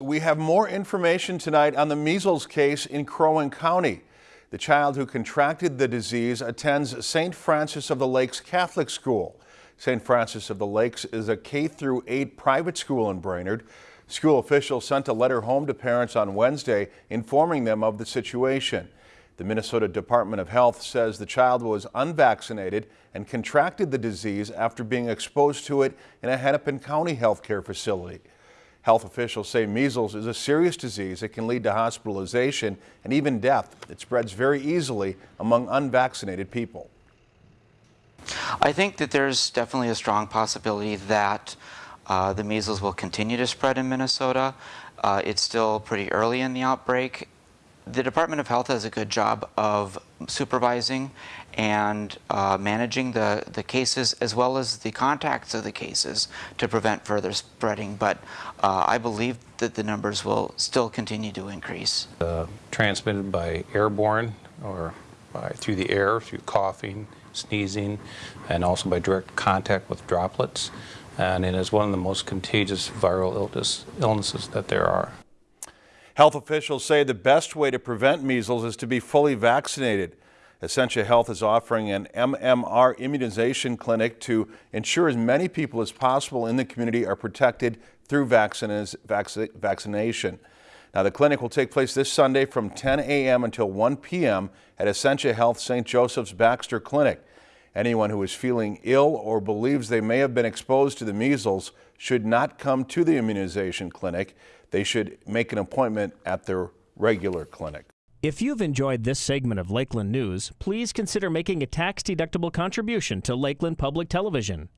We have more information tonight on the measles case in Crow Wing County. The child who contracted the disease attends St. Francis of the Lakes Catholic School. St. Francis of the Lakes is a K through 8 private school in Brainerd. School officials sent a letter home to parents on Wednesday informing them of the situation. The Minnesota Department of Health says the child was unvaccinated and contracted the disease after being exposed to it in a Hennepin County healthcare facility. Health officials say measles is a serious disease that can lead to hospitalization and even death. It spreads very easily among unvaccinated people. I think that there's definitely a strong possibility that uh, the measles will continue to spread in Minnesota. Uh, it's still pretty early in the outbreak the Department of Health does a good job of supervising and uh, managing the, the cases as well as the contacts of the cases to prevent further spreading. But uh, I believe that the numbers will still continue to increase. Uh, transmitted by airborne or by, through the air, through coughing, sneezing, and also by direct contact with droplets. And it is one of the most contagious viral illness, illnesses that there are. Health officials say the best way to prevent measles is to be fully vaccinated. Essentia Health is offering an MMR immunization clinic to ensure as many people as possible in the community are protected through vaccination. Now, the clinic will take place this Sunday from 10 a.m. until 1 p.m. at Essentia Health St. Joseph's Baxter Clinic. Anyone who is feeling ill or believes they may have been exposed to the measles should not come to the immunization clinic. They should make an appointment at their regular clinic. If you've enjoyed this segment of Lakeland News, please consider making a tax-deductible contribution to Lakeland Public Television.